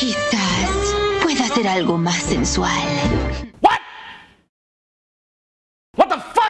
Quizás pueda hacer algo más sensual.